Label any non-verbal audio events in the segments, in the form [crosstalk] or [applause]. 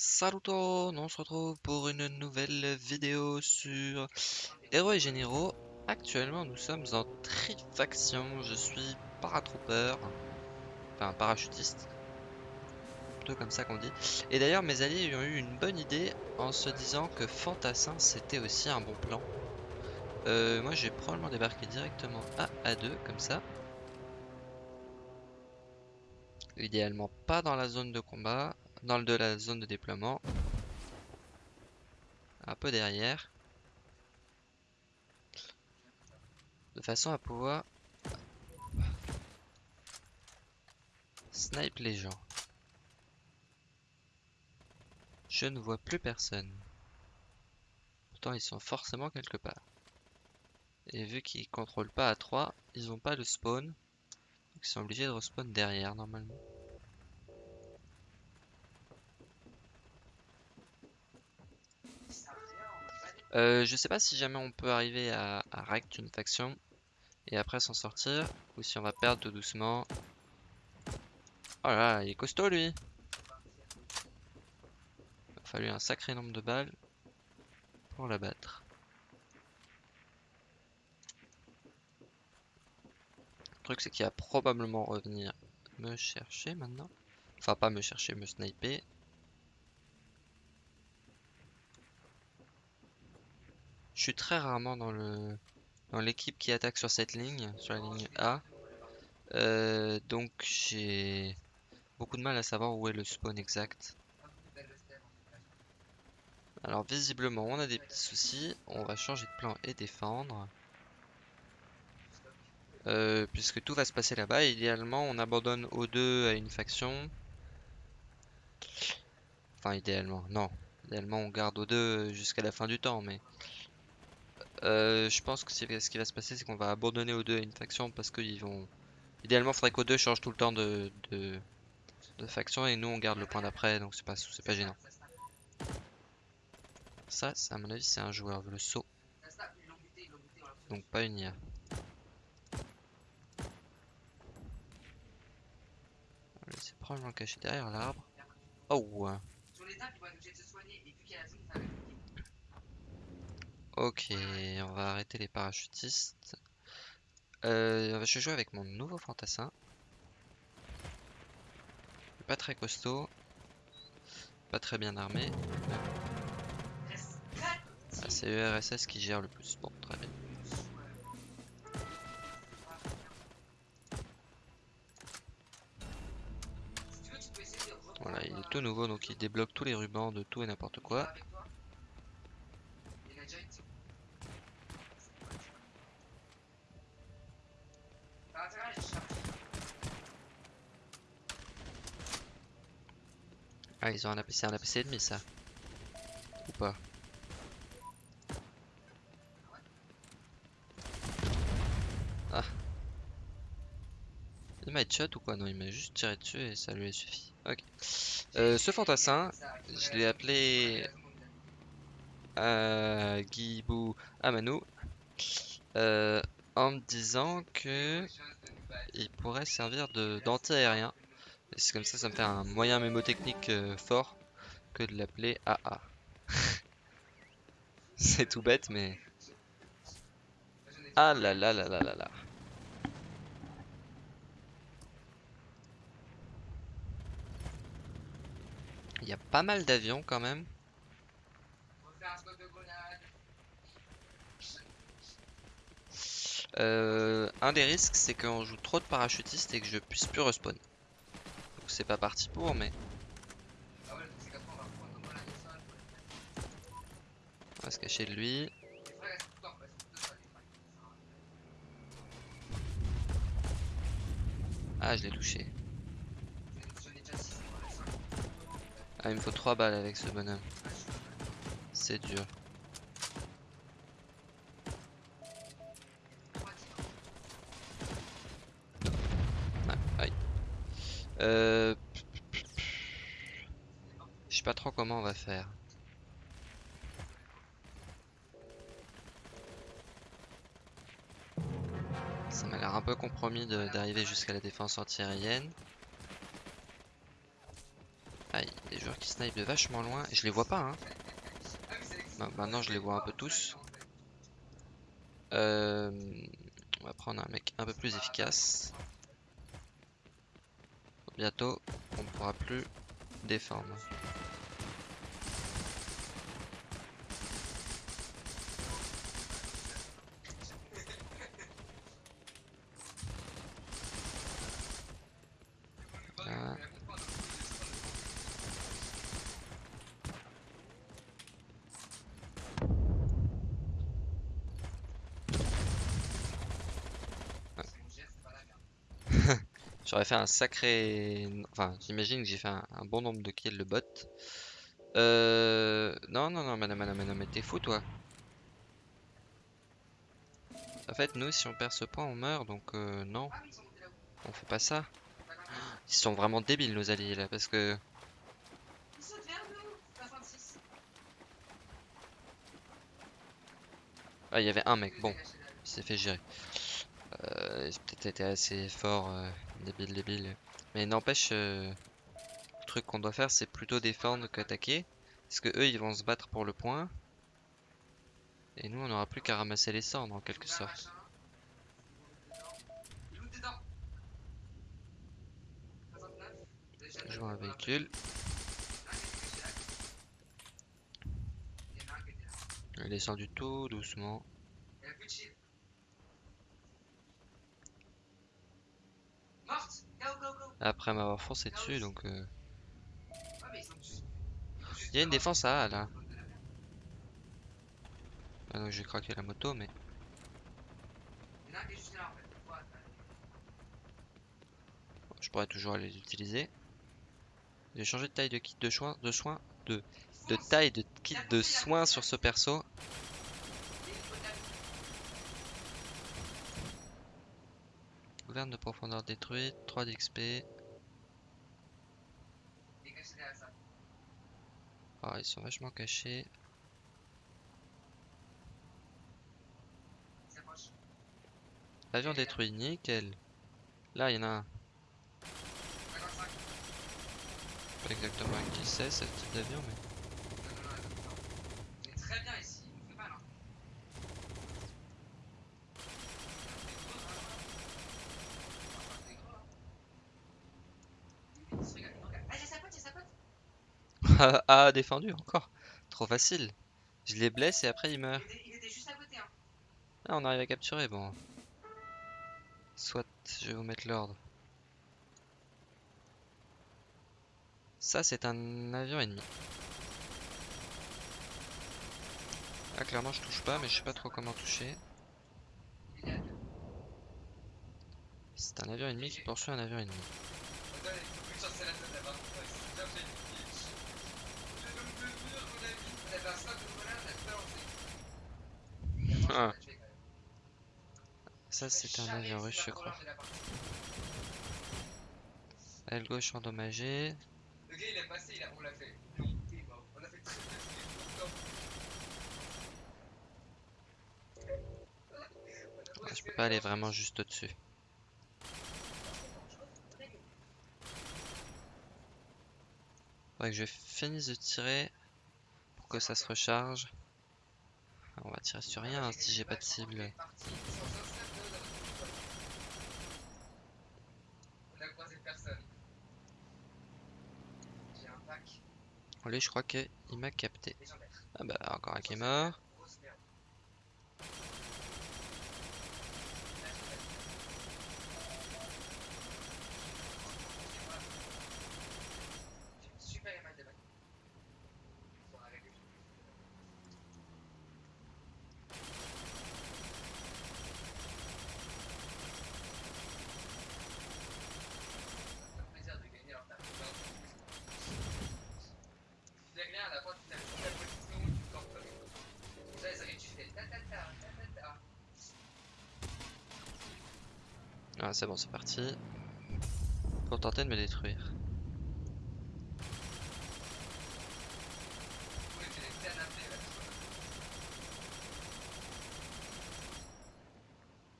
Salut tout le monde, on se retrouve pour une nouvelle vidéo sur Héros et Généraux. Actuellement nous sommes en trifaction, je suis paratrooper, enfin parachutiste, plutôt comme ça qu'on dit. Et d'ailleurs mes alliés ont eu une bonne idée en se disant que Fantassin c'était aussi un bon plan. Euh, moi j'ai probablement débarqué directement à A2 comme ça. Idéalement pas dans la zone de combat, dans le de la zone de déploiement. Un peu derrière. De façon à pouvoir snipe les gens. Je ne vois plus personne. Pourtant ils sont forcément quelque part. Et vu qu'ils contrôlent pas à 3, ils ont pas de spawn. Donc ils sont obligés de respawn derrière normalement. Euh, je sais pas si jamais on peut arriver à, à rect une faction et après s'en sortir ou si on va perdre tout doucement. Oh là, il est costaud lui. Il a fallu un sacré nombre de balles pour l'abattre. Le truc c'est qu'il va probablement revenir me chercher maintenant. Enfin pas me chercher, me sniper. Je suis très rarement dans l'équipe qui attaque sur cette ligne, sur la ligne A. Euh, donc j'ai beaucoup de mal à savoir où est le spawn exact. Alors visiblement on a des petits soucis, on va changer de plan et défendre. Euh, puisque tout va se passer là-bas, idéalement on abandonne O2 à une faction. Enfin idéalement, non. Idéalement on garde O2 jusqu'à la fin du temps, mais euh, je pense que ce qui va se passer, c'est qu'on va abandonner aux deux à une faction parce qu'ils vont. Idéalement, faudrait qu'aux deux change tout le temps de, de, faction et nous on garde le point d'après, donc c'est pas, pas gênant. Ça, à mon avis, c'est un joueur, le saut. Donc pas une IA. C'est probablement caché derrière l'arbre. Oh! Ok, on va arrêter les parachutistes. Euh, je vais jouer avec mon nouveau fantassin. Pas très costaud. Pas très bien armé. Ah, c'est URSS qui gère le plus. Bon, très bien. Voilà, il est tout nouveau donc il débloque tous les rubans de tout et n'importe quoi. Ah, ils ont un APC, un APC ennemi ça. Ou pas Ah. Il m'a headshot ou quoi? Non, il m'a juste tiré dessus et ça lui a suffi. Ok. Euh, ce fantassin, je l'ai appelé euh, Guibou Amanou euh, en me disant que il pourrait servir d'anti-aérien. C'est comme ça, ça me fait un moyen mémotechnique euh, fort que de l'appeler AA. [laughs] c'est tout bête, mais... Ah là là là là là là. Il y a pas mal d'avions quand même. Euh, un des risques, c'est qu'on joue trop de parachutistes et que je puisse plus respawn. C'est pas parti pour, mais... On va se cacher de lui. Ah, je l'ai touché. Ah, il me faut 3 balles avec ce bonhomme. C'est dur. Euh... Je sais pas trop comment on va faire. Ça m'a l'air un peu compromis d'arriver jusqu'à la défense antiaérienne. Ah, il y a des joueurs qui snipe de vachement loin. Je les vois pas, hein. Bah, maintenant, je les vois un peu tous. Euh, on va prendre un mec un peu plus efficace. Bientôt, on ne pourra plus défendre. J'aurais fait un sacré... Enfin, j'imagine que j'ai fait un, bon nombre de kills le bot. Euh... Non, non, non, madame, madame, madame, mais t'es fou, toi. En fait, nous, si on perd ce point, on meurt, donc euh, non. On fait pas ça. Ils sont vraiment débiles, nos alliés, là, parce que... Ah, il y avait un mec, bon. Il s'est fait gérer. Euh, il a peut-être été assez fort, euh, débile, débile. Mais n'empêche, euh, le truc qu'on doit faire, c'est plutôt défendre qu'attaquer. Parce que eux, ils vont se battre pour le point. Et nous, on n'aura plus qu'à ramasser les cendres, en quelque sorte. Je vois un véhicule. Il est descendu tout doucement. Après m'avoir foncé dessus, donc... euh, Il y a une défense à A, là. Ah donc j'ai craqué la moto, mais... Je pourrais toujours les utiliser. J'ai changé de taille de kit de soins, de soins, de, de taille de kit de soins sur ce perso. De profondeur détruite, 3 d'XP. Ah, ils sont vachement cachés. Avion détruit, nickel. Là, il y en a un. Pas exactement qui c'est, ce type d'avion, mais... [laughs] ah, défendu encore. Trop facile. Je les blesse et après ils meurent. Ah, on arrive à capturer, bon. Soit, je vais vous mettre l'ordre. Ça, c'est un avion ennemi. Ah, clairement, je touche pas, mais je sais pas trop comment toucher. C'est un avion ennemi qui poursuit un avion ennemi. Ah. Ça, c'est un avion russe, je crois. Aile gauche endommagée. Le gars est passé, il a, on fait. A je peux pas aller vraiment juste au-dessus. Faudrait que je finisse de tirer pour que ça se recharge. Ah, On va tirer sur rien hein, si j'ai pas de cible. Allez, je crois qu'il m'a capté. Ah bah, encore un qui est mort. Grosse merde. J'ai super mal de bac. Faut arrêter. Ça fait plaisir de gagner alors que t'as peur. Tu gagnes à la fois tu t'as la position, tu campes comme Ça, ça arrive, tu fais ta ta ta ta ta ta. Ah, c'est bon, c'est parti. Pour tenter de me détruire. Oui, tu les canapés là.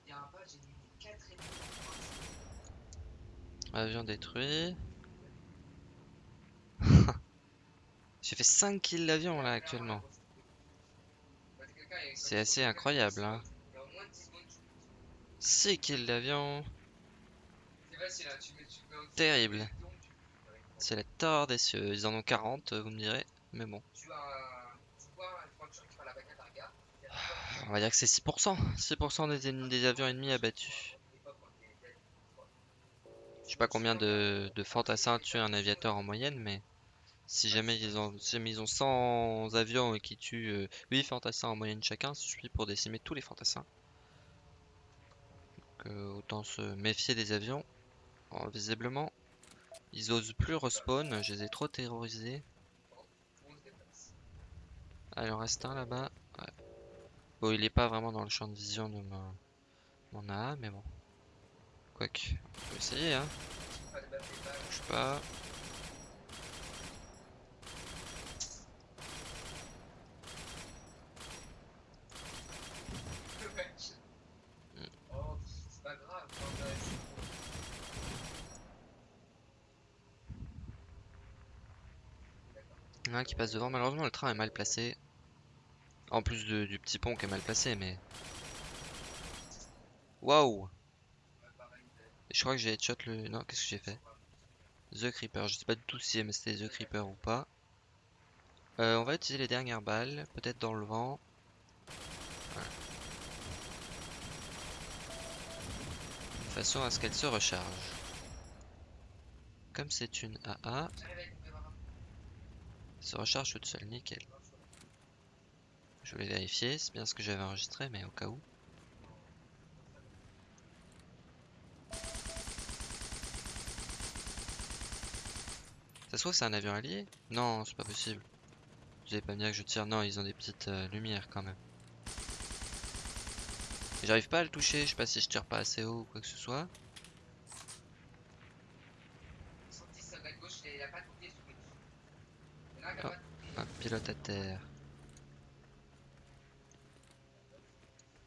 Il y a un pote, j'ai mis 4 ennemis. Avion détruit. [laughs] fait 5 kills l'avion là actuellement. C'est assez incroyable hein. 6 kills d'avion. Terrible. C'est la tort des cieux. Ils en ont 40, vous me direz. Mais bon. On va dire que c'est 6%. 6% des, des avions ennemis abattus. Je sais pas combien de, de fantassins tuent un aviateur en moyenne, mais si jamais ils ont, si jamais ils ont 100 avions et qui tuent euh, 8 fantassins en moyenne chacun, ça suffit pour décimer tous les fantassins. Donc, euh, autant se méfier des avions. Alors, visiblement, ils osent plus respawn, je les ai trop terrorisés. Ah, il reste un là-bas. Ouais. Bon, il est pas vraiment dans le champ de vision de mon, mon AA, mais bon. Quoique, on peut essayer, hein. Bouge pas. Oh, c'est pas grave. enfin, ouais, c'est- Il y en qui passe devant. Malheureusement, le train est mal placé. En plus du petit pont qui est mal placé, mais. Waouh! Je crois que j'ai headshot le. Non, qu'est-ce que j'ai fait? The Creeper. Je sais pas du tout si c'était The Creeper ou pas. Euh, on va utiliser les dernières balles, peut-être dans le vent. De façon à ce qu'elle se recharge. Comme c'est une AA, J'arrive avec mon camarade. elle se recharge toute seule, nickel. Je voulais vérifier, c'est bien ce que j'avais enregistré, mais au cas où. Ça se trouve c'est un avion allié? Non, c'est pas possible. Vous allez pas dire que je tire. Non, ils ont des petites euh, lumières quand même. J'arrive pas à le toucher, je sais pas si je tire pas assez haut ou quoi que ce soit. 110 sur la gauche, il a pas tout pied sous le Il y en a un qui a Ah. pas tout pied. Un à terre.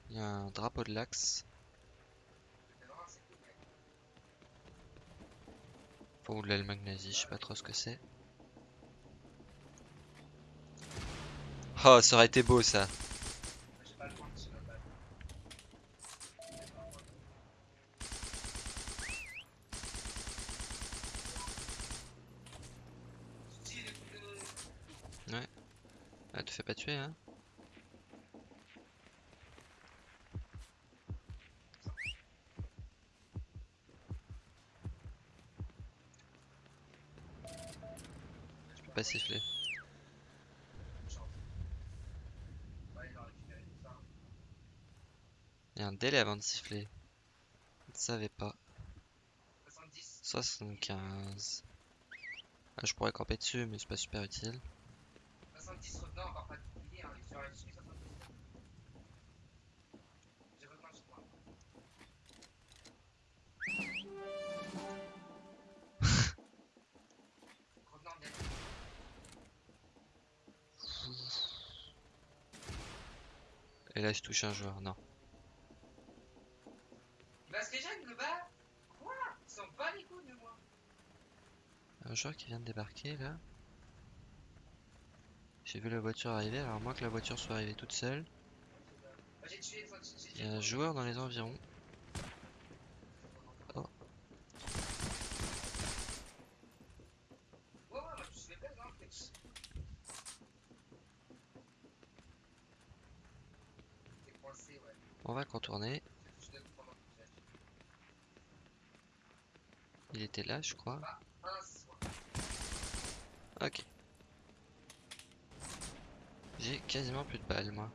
Il y a un drapeau de l'axe. De l'Allemagne nazie, je sais pas trop ce que c'est. Oh, ça aurait été beau ça. Moi, J'ai pas le point de sur la balle. Tu tires les coups de- Ah, te fais pas tuer, hein Je peux pas siffler. Il y a un délai avant de siffler. Je ne savais pas. 70. 75. Ah, je pourrais camper dessus, mais c'est pas super utile. 70 revenants, Et là, je touche un joueur. Non. Il va se régène le bas Quoi? Il s'en bat les de moi Un joueur qui vient de débarquer là. J'ai vu la voiture arriver, alors à moins que la voiture soit arrivée toute seule. Il y a un joueur dans les environs. Ouais, ouais, moi je suis bien, non mais- T'es coincé, ouais. On va contourner. Il était là, je crois. Ok. J'ai quasiment plus de balles, moi.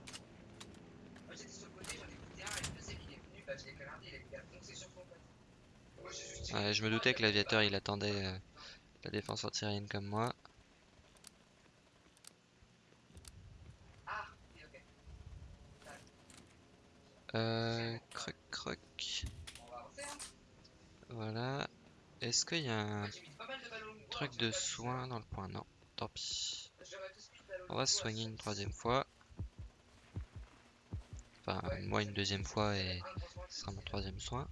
Je me doutais que l'aviateur il attendait euh, la défense antiaérienne comme moi. Ah, ok, ok. Euh, croc croc. On va avancer, hein. Voilà. Est-ce qu'il y a un truc de soin dans le point? Non, tant pis. On va se soigner une troisième fois. Enfin, moi une deuxième fois et ce sera mon troisième soin.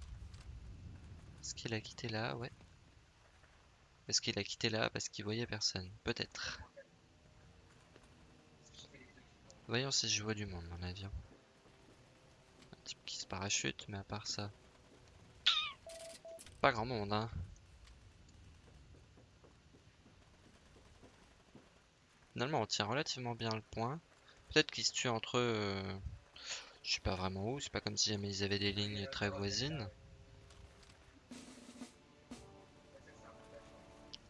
Est-ce qu'il a quitté là? Ouais. Est-ce qu'il a quitté là parce qu'il voyait personne? Peut-être. Voyons si je vois du monde dans l'avion. Un type qui se parachute, mais à part ça. Pas grand monde, hein. Finalement, on tient relativement bien le point. Peut-être qu'ils se tuent entre eux. euh, Je sais pas vraiment où. C'est pas comme si jamais ils avaient des lignes très voisines.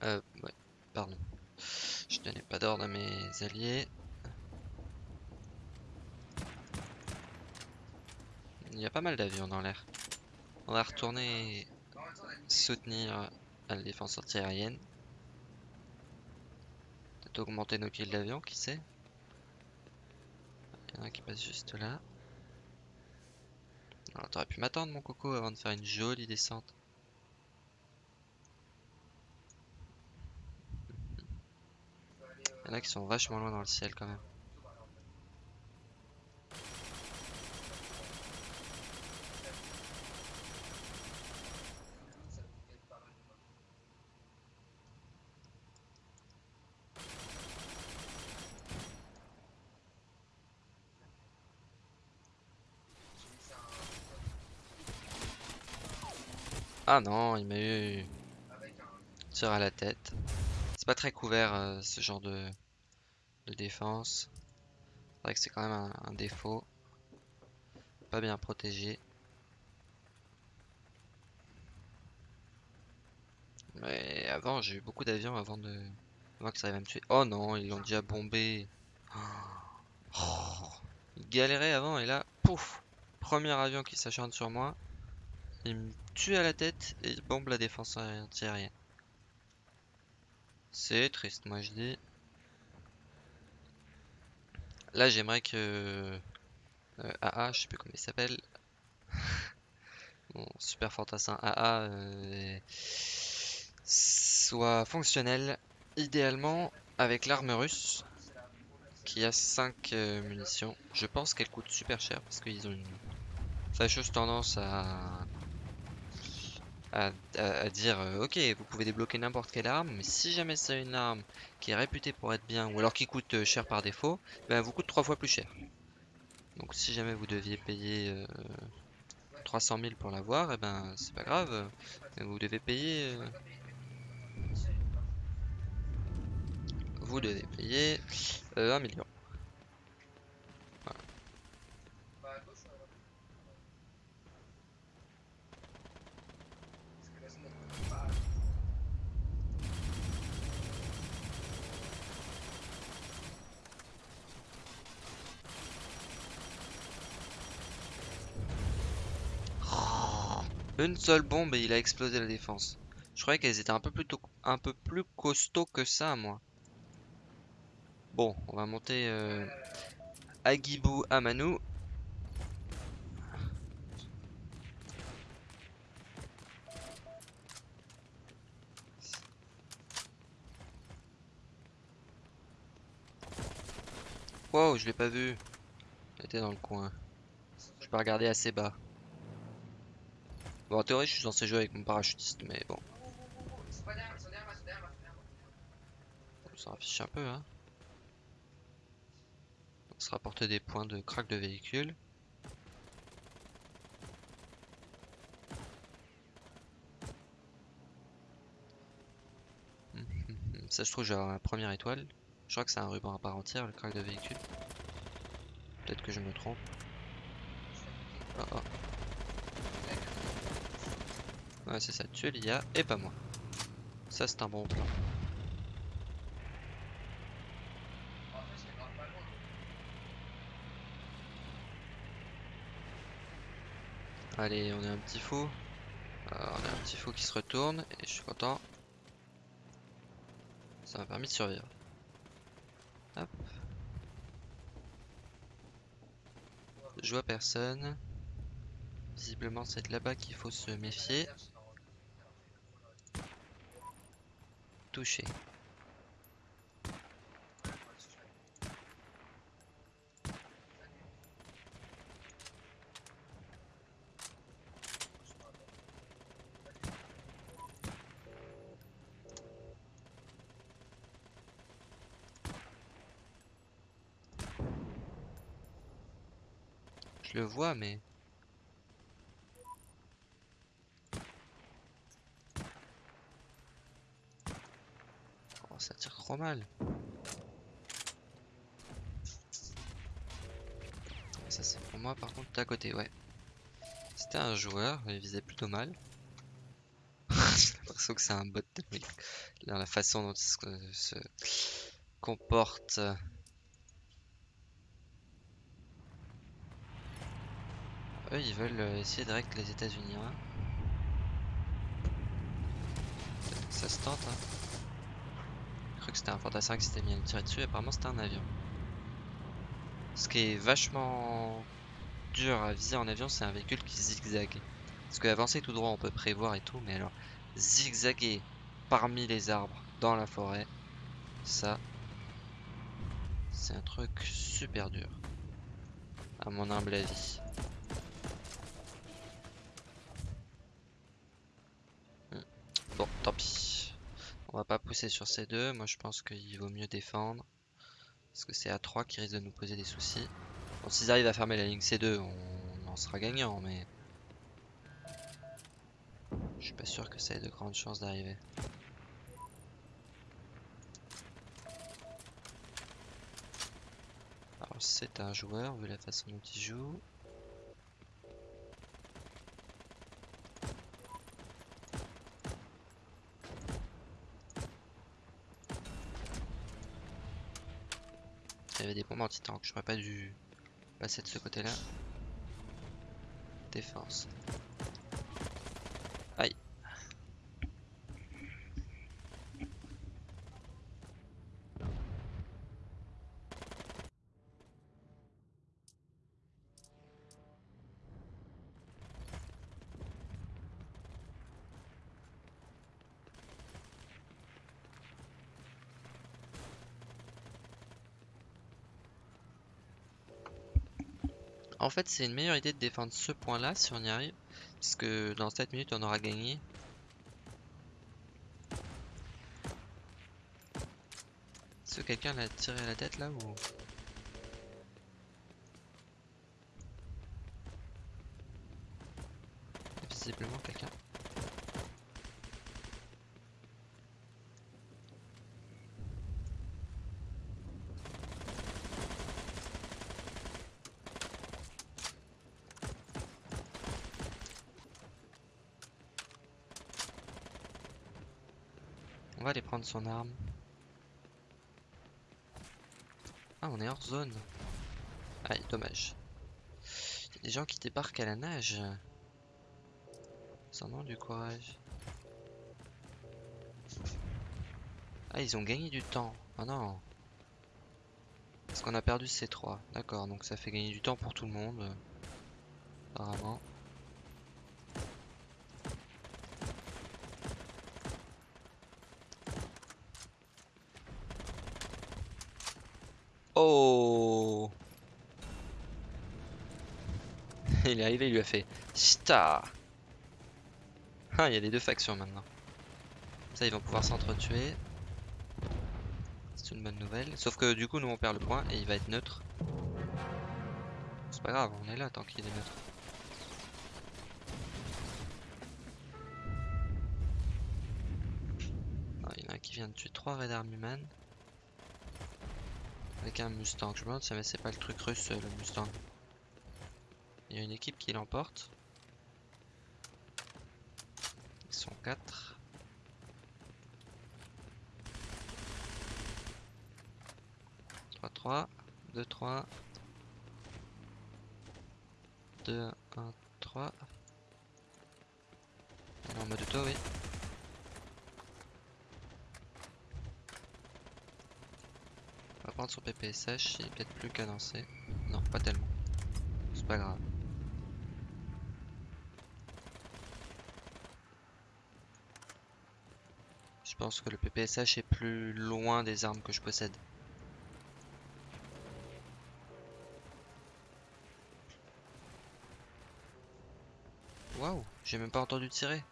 Euh, ouais, pardon. Je donnais pas d'ordre à mes alliés. Il y a pas mal d'avions dans l'air. On va retourner soutenir à la défense antiaérienne. Augmenter nos kills d'avion, qui sait? Il y en a un qui passe juste là. Alors t'aurais pu m'attendre mon coco avant de faire une jolie descente. Il y en a qui sont vachement loin dans le ciel quand même. Ah non, il m'a eu tir à la tête. C'est pas très couvert euh, ce genre de, de défense. C'est vrai que c'est quand même un, défaut. Pas bien protégé. Mais avant, j'ai eu beaucoup d'avions avant de avant que ça arrive à me tuer. Oh non, ils l'ont déjà bombé. Oh. Il galérait avant et là, pouf Premier avion qui s'acharne sur moi. Il me tue à la tête et bombe la défense antiaérienne. C'est triste, moi je dis. Là, j'aimerais que euh, AA, je sais plus comment il s'appelle, [laughs] mon super fantassin AA euh, soit fonctionnel, idéalement avec l'arme russe qui a 5 munitions. Je pense qu'elle coûte super cher parce qu'ils ont une fâcheuse tendance à à, dire euh, ok vous pouvez débloquer n'importe quelle arme mais si jamais c'est une arme qui est réputée pour être bien ou alors qui coûte euh, cher par défaut ben vous coûte trois fois plus cher. Donc si jamais vous deviez payer euh, 300 000 pour l'avoir et ben c'est pas grave. Euh, vous devez payer euh, vous devez payer euh, 1 million Une seule bombe et il a explosé la défense. Je croyais qu'elles étaient un peu plus costauds que ça, moi. Bon, on va monter euh, Agibou Amanou. Wow, je l'ai pas vu. Il était dans le coin. Je peux regarder assez bas. Bon, en théorie, je suis censé jouer avec mon parachutiste, mais bon, on s'en affiche un peu, hein. On se rapporte des points de crack de véhicule. [laughs] Ça se trouve, j'ai la première étoile. Je crois que c'est un ruban à part entière, le crack de véhicule. Peut-être que je me trompe. Oh, oh. Ouais, c'est ça, tu es l'IA et pas moi. Ça, c'est un bon plan. Allez, on est un petit fou. Euh, on a un petit fou qui se retourne et je suis content. Ça m'a permis de survivre. Hop. Je vois personne. Visiblement, c'est là-bas qu'il faut se méfier. Je le vois, mais... mal. Ça c'est pour moi par contre à côté, ouais. C'était un joueur, il visait plutôt mal. [laughs] J'ai l'impression que c'est un bot Dans la façon dont il se, se comporte. Eux, ils veulent euh, essayer direct les États-Unis. Hein. Ça se tente. Hein. C'était un fantassin qui s'était mis à me tirer dessus. Apparemment, c'était un avion. Ce qui est vachement dur à viser en avion, c'est un véhicule qui zigzague. Parce que avancer tout droit, on peut prévoir et tout, mais alors zigzaguer parmi les arbres dans la forêt, ça, c'est un truc super dur, à mon humble avis. Bon, tant pis. On va pas pousser sur ces deux. Moi, je pense qu'il vaut mieux défendre. Parce que c'est à 3 qui risque de nous poser des soucis. Bon, s'ils arrivent à fermer la ligne C2, on en sera gagnant, mais... Je suis pas sûr que ça ait de grandes chances d'arriver. Alors c'est un joueur, vu la façon dont il joue. Il y avait des bombes anti-tank, j'aurais pas dû passer de ce côté-là. Défense. Aïe. En fait, c'est une meilleure idée de défendre ce point-là si on y arrive. Parce que dans 7 minutes, on aura gagné. Est-ce que quelqu'un l'a tiré à la tête là ou... Visiblement quelqu'un. On va aller prendre son arme. Ah, on est hors zone. Aïe, dommage. Il y a des gens qui débarquent à la nage. Sans nom du courage. Ah, ils ont gagné du temps. Ah non. Parce qu'on a perdu ces trois. D'accord, donc ça fait gagner du temps pour tout le monde. Apparemment. Oh Il est arrivé, il lui a fait Star Ah, il y a les deux factions maintenant. Ça, ils vont pouvoir s'entretuer. C'est une bonne nouvelle. Sauf que du coup, nous on perd le point et il va être neutre. C'est pas grave, on est là tant qu'il est neutre. Ah, il y en a qui vient de tuer 3 Red Army Man. Avec un Mustang. Je me demande si c'est pas le truc russe, le Mustang. Il y a une équipe qui l'emporte. Ils sont 4. Trois, 3, 2, 3. 2, 1, 3. Elle est en mode auto, oui. On va prendre son PPSH, il est peut-être plus cadencé. Non, pas tellement. C'est pas grave. Je pense que le PPSH est plus loin des armes que je possède. Waouh, j'ai même pas entendu tirer.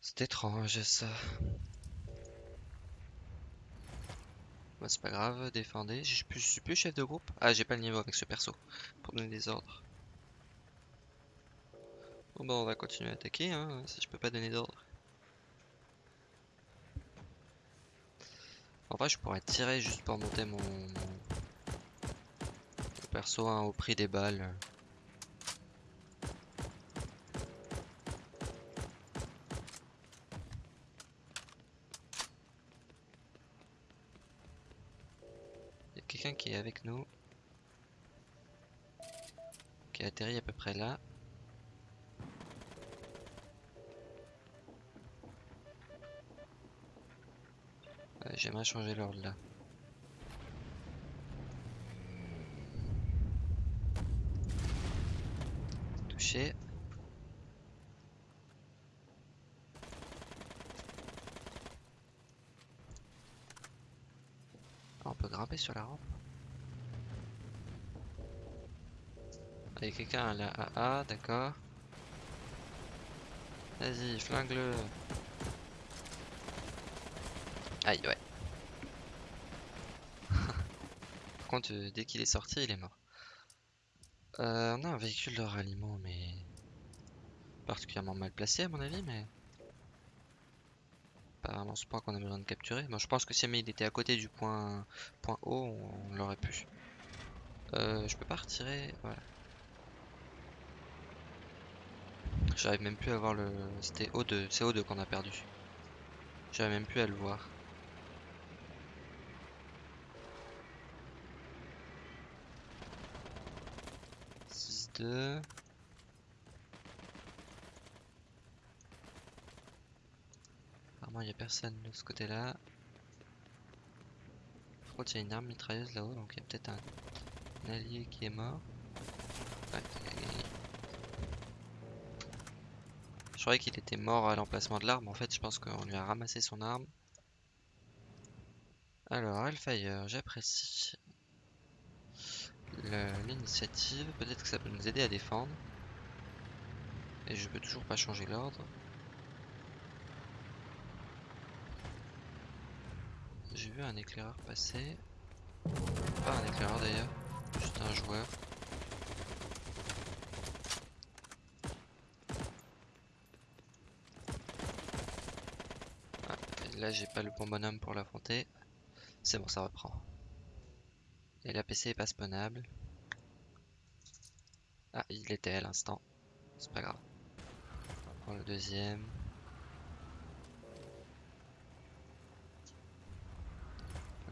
C'est étrange ça. Bah, c'est pas grave, défendez. Je suis plus, je suis plus chef de groupe. Ah, j'ai pas le niveau avec ce perso pour donner des ordres. Bon, bah, on va continuer à attaquer, hein, si je peux pas donner d'ordre. En vrai, je pourrais tirer juste pour monter mon, perso hein, au prix des balles. Il y a quelqu'un qui est avec nous. Qui a atterri à peu près là. J'aimerais changer l'ordre là. Touché. Ah, on peut grimper sur la rampe. Ah, Il y a quelqu'un à la AA, d'accord. Vas-y, flingue-le. Aïe, ouais. Par euh, dès qu'il est sorti, il est mort. Euh, on a un véhicule de ralliement, mais particulièrement mal placé à mon avis, mais pas vraiment ce point qu'on a besoin de capturer. Je pense que si jamais il était à côté du point point haut, on, on l'aurait pu. Euh, je peux pas retirer, voilà. J'arrive même plus à voir le. C'était O2, c'est O2 qu'on a perdu. J'arrive même plus à le voir. Apparemment, il n'y a personne de ce côté-là. Par contre, il y a une arme mitrailleuse là-haut, donc il y a peut-être un, allié qui est mort. Je croyais qu'il était mort à l'emplacement de l'arme. En fait, je pense qu'on lui a ramassé son arme. Alors, Hellfire, j'apprécie l'initiative. Peut-être que ça peut nous aider à défendre. Et je peux toujours pas changer l'ordre. J'ai vu un éclaireur passer. Pas un éclaireur d'ailleurs, juste un joueur. Ah, là j'ai pas le bon bonhomme pour l'affronter. C'est bon, ça reprend. Et la PC est pas spawnable. Ah, il était à l'instant. C'est pas grave. On prend le deuxième.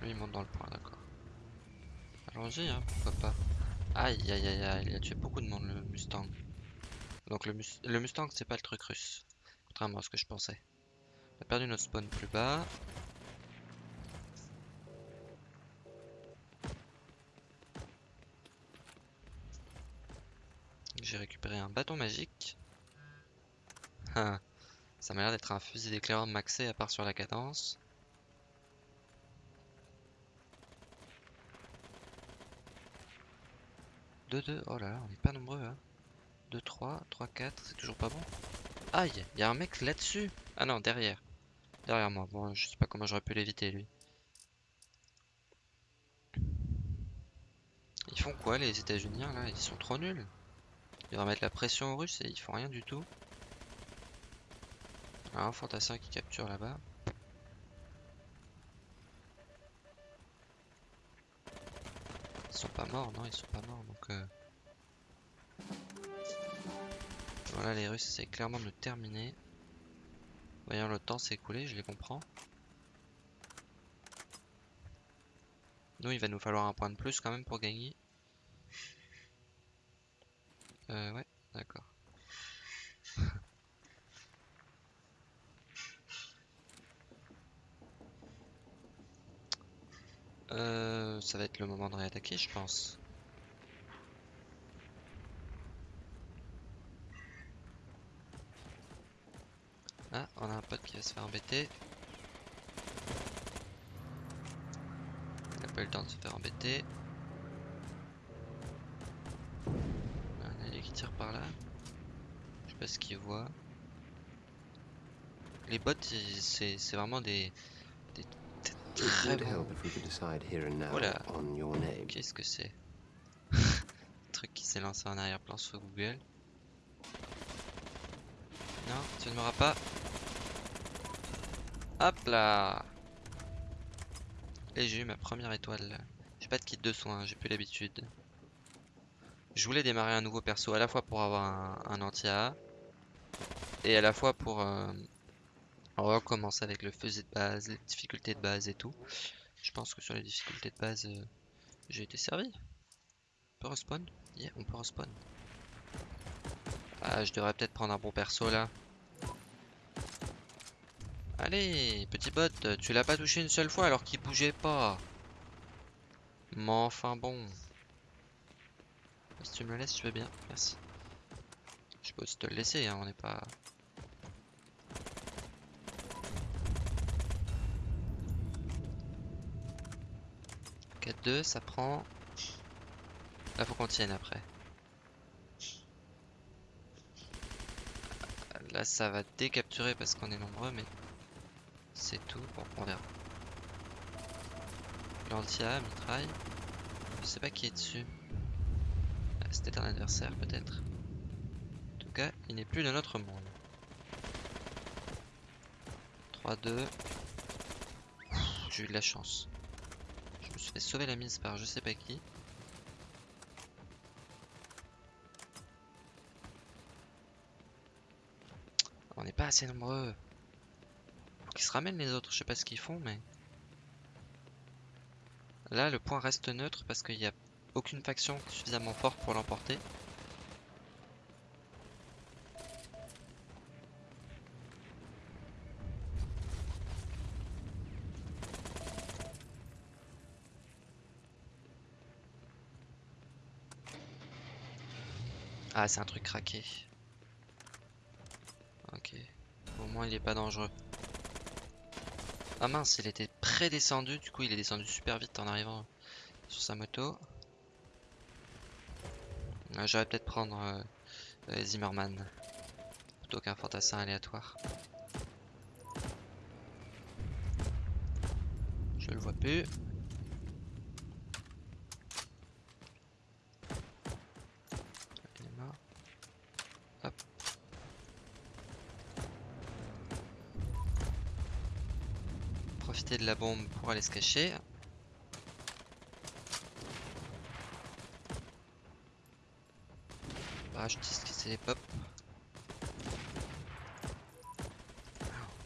Lui il monte dans le point, d'accord. Allons-y, hein, pourquoi pas. Aïe, aïe, aïe, aïe, il a tué beaucoup de monde le Mustang. Donc le, le Mustang, c'est pas le truc russe. Contrairement à ce que je pensais. On a perdu notre spawn plus bas. J'ai récupéré un bâton magique. Ah, Ça m'a l'air d'être un fusil d'éclaireur maxé à part sur la cadence. Deux, deux. Oh là là, on est pas nombreux, hein. 2, 3, 3, 4, c'est toujours pas bon. Aïe, il y a un mec là-dessus. Ah non, derrière. Derrière moi. Bon, je sais pas comment j'aurais pu l'éviter, lui. Ils font quoi, les États-Unis, là? Ils sont trop nuls. Ils devraient mettre la pression aux Russes et ils font rien du tout. Alors, un fantassin qui capture là-bas. Ils sont pas morts, non Ils sont pas morts, donc... euh, Voilà, les Russes essaient clairement de nous terminer. Voyons le temps s'écouler, je les comprends. Nous, il va nous falloir un point de plus quand même pour gagner. Euh, ouais, d'accord. [laughs] Euh, ça va être le moment de réattaquer, je pense. Ah, on a un pote qui va se faire embêter. Il a pas eu le temps de se faire embêter. Par là. Je sais pas ce qu'il voit. Les bots, c'est vraiment des, des, Très would bon. help if we could decide here and now Voilà. on your name. Qu'est-ce que c'est? [laughs] Truc qui s'est lancé en arrière-plan sur Google. Non, tu ne m'auras pas. Hop là Et j'ai eu ma première étoile. J'ai pas de kit de soins, j'ai plus l'habitude. Je voulais démarrer un nouveau perso à la fois pour avoir un, anti-A et à la fois pour euh, recommencer avec le fusil de base, les difficultés de base et tout. Je pense que sur les difficultés de base, euh, j'ai été servi. On peut respawn? Yeah, on peut respawn. Ah, je devrais peut-être prendre un bon perso là. Allez, petit bot, tu l'as pas touché une seule fois alors qu'il bougeait pas. Mais enfin bon. Si tu me le laisses, je veux bien, merci. Je peux aussi te le laisser, hein, on n'est pas... « 4-2, ça prend... Là, faut qu'on tienne après. Là, ça va décapturer parce qu'on est nombreux, mais... C'est tout. Bon, on verra. Lantia, mitraille. Je sais pas qui est dessus. C'était un adversaire, peut-être. En tout cas, il n'est plus de notre monde. 3-2. J'ai eu de la chance. Je me suis fait sauver la mise par je sais pas qui. On n'est pas assez nombreux. Faut qu'ils se ramènent les autres, je sais pas ce qu'ils font, mais... Là, le point reste neutre parce qu'il n'y a aucune faction suffisamment forte pour l'emporter. Ah, c'est un truc craqué. Ok. Au moins, il est pas dangereux. Ah mince, il était prédescendu, du coup il est descendu super vite en arrivant sur sa moto. Ah, J'aurais peut-être prendre euh, euh, Zimmerman plutôt qu'un fantassin aléatoire. Je le vois plus. Il est mort. Hop. Profiter de la bombe pour aller se cacher. Qui pop.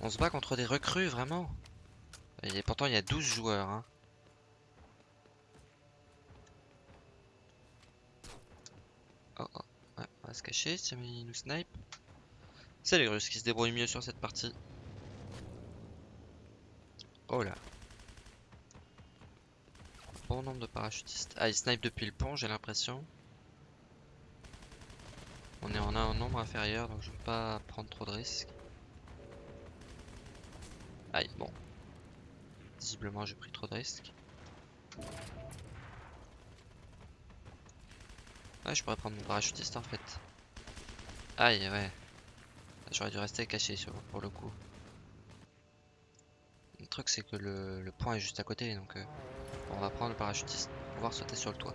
On se bat contre des recrues, vraiment. Et pourtant, il y a 12 joueurs. Hein. Oh, oh. On va se cacher si il nous snipe. C'est les Russes qui se débrouillent mieux sur cette partie. Oh là. Bon nombre de parachutistes. Ah, ils snipe depuis le pont, j'ai l'impression. Un nombre inférieur, donc je vais pas prendre trop de risques. Aïe, bon. Visiblement, j'ai pris trop de risques. Ouais, je pourrais prendre mon parachutiste en fait. Aïe, ouais. J'aurais dû rester caché sur, pour le coup. Le truc, c'est que le, le point est juste à côté, donc euh, on va prendre le parachutiste pour pouvoir sauter sur le toit.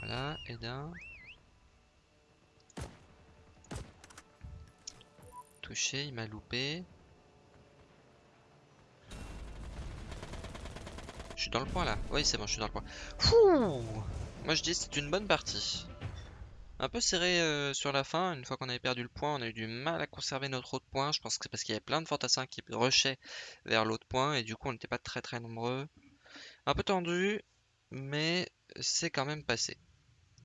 Voilà, et d'un. Touché, il loupé. Je suis dans le point là. Oui, c'est bon, je suis dans le point. Fouh Moi je dis c'est une bonne partie. Un peu serré euh, sur la fin. Une fois qu'on avait perdu le point, on a eu du mal à conserver notre autre point. Je pense que c'est parce qu'il y avait plein de fantassins qui rushaient vers l'autre point et du coup on n'était pas très très nombreux. Un peu tendu, mais c'est quand même passé.